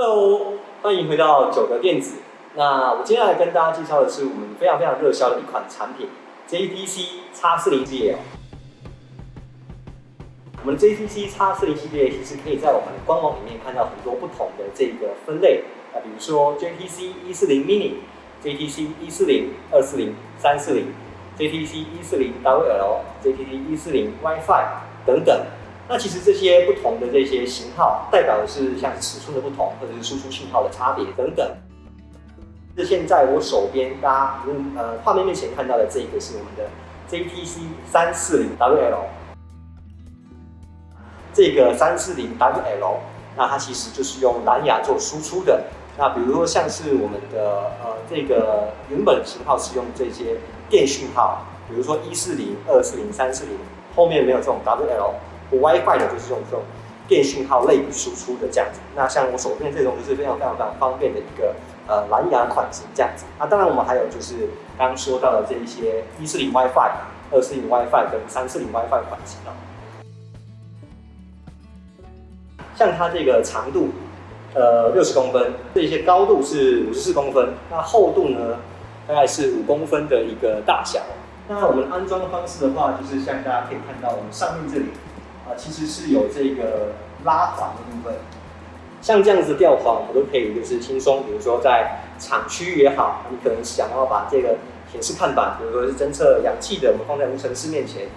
Hello，欢迎回到九德电子。那我今天来跟大家介绍的是我们非常非常热销的一款产品 JTC X 四零系列。我们 JTC X 四零系列其实可以在我们的官网里面看到很多不同的这个分类啊，比如说 JTC 一四零 Mini、JTC 一四零、二四零、三四零、JTC 一四零 WL、JTC 一四零 WiFi 等等。那其实这些不同的这些型号，代表的是像尺寸的不同，或者是输出信号的差别等等。是现在我手边大家呃画面面前看到的这个是我们的 JTC 三四零 WL，这个三四零 WL，那它其实就是用蓝牙做输出的。那比如说像是我们的呃这个原本型号是用这些电讯号，比如说一四零、二四零、三四零，后面没有这种 WL。我 WiFi 的就是用这种电信号类比输出的这样子，那像我手边这种就是非常非常非常方便的一个呃蓝牙款型这样子。那当然我们还有就是刚刚说到的这一些一四零 WiFi、二四零 WiFi 跟三四零 WiFi 款型哦。像它这个长度呃六十公分，这些高度是五十四公分，那厚度呢大概是五公分的一个大小。那我们安装的方式的话，就是像大家可以看到我们上面这里。啊，其实是有这个拉环的部分，像这样子吊环，我们都可以就是轻松，比如说在厂区也好，你可能想要把这个显示看板，比如说是侦测氧气的，我们放在无尘室面前，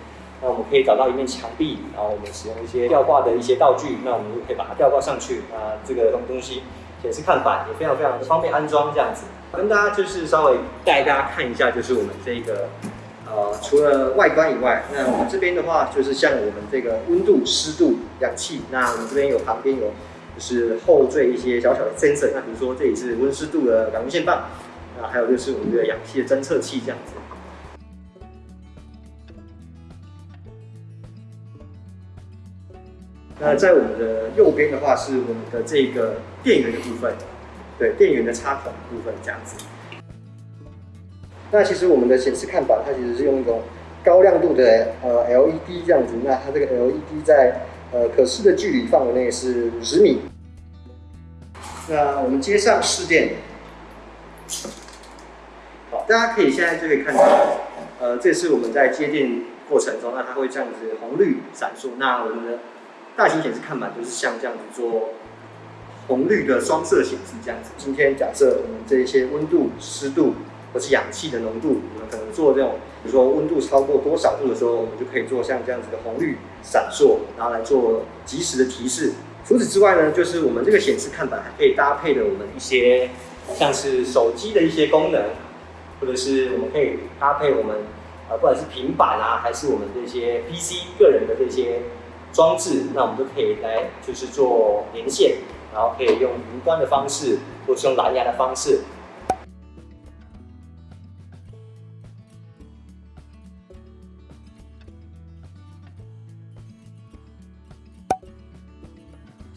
那我们可以找到一面墙壁，然后我们使用一些吊挂的一些道具，那我们就可以把它吊挂上去啊，这个东东西显示看板也非常非常的方便安装这样子。跟大家就是稍微带大家看一下，就是我们这个。呃，除了外观以外，那我们这边的话，就是像我们这个温度、湿度、氧气，那我们这边有旁边有就是后缀一些小小的 sensor，那比如说这里是温湿度的感温线棒，那还有就是我们的氧气的侦测器这样子。那在我们的右边的话，是我们的这个电源的部分，对，电源的插孔部分这样子。那其实我们的显示看板，它其实是用一种高亮度的呃 LED 这样子。那它这个 LED 在呃可视的距离范围内是五十米。那我们接上试电，好，大家可以现在就可以看到，呃，这是我们在接电过程中，那它会这样子红绿闪烁。那我们的大型显示看板就是像这样子做红绿的双色显示这样子。今天假设我们这些温度、湿度。或是氧气的浓度，我们可能做这种，比如说温度超过多少度的时候，我们就可以做像这样子的红绿闪烁，然后来做及时的提示。除此之外呢，就是我们这个显示看板还可以搭配的我们一些像是手机的一些功能，或者是我们可以搭配我们呃不管是平板啊，还是我们这些 PC 个人的这些装置，那我们都可以来就是做连线，然后可以用云端的方式，或是用蓝牙的方式。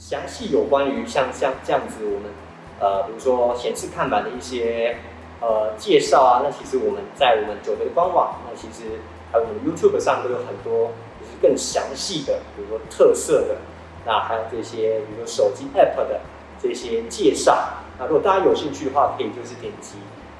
详细有关于像像这样子，我们呃，比如说显示看板的一些呃介绍啊，那其实我们在我们九德的官网，那其实还有我们 YouTube 上都有很多就是更详细的，比如说特色的，那还有这些比如说手机 App 的这些介绍。那如果大家有兴趣的话，可以就是点击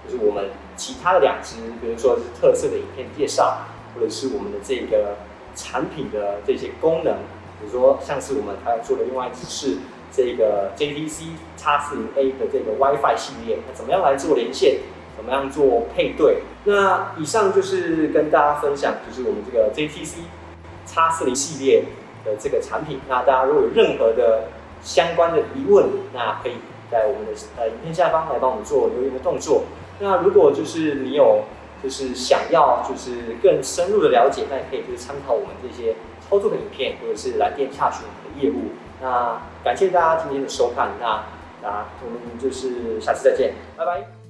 就是我们其他的两支，比如说是特色的影片介绍，或者是我们的这个产品的这些功能。比如说，像是我们还要做的另外一支是这个 JTC X 四零 A 的这个 WiFi 系列，那怎么样来做连线？怎么样做配对？那以上就是跟大家分享，就是我们这个 JTC X 四零系列的这个产品。那大家如果有任何的相关的疑问，那可以在我们的呃影片下方来帮我们做留言的动作。那如果就是你有就是想要就是更深入的了解，那也可以就是参考我们这些。操作的影片，或者是来电洽询的业务。那感谢大家今天的收看，那那我们就是下次再见，拜拜。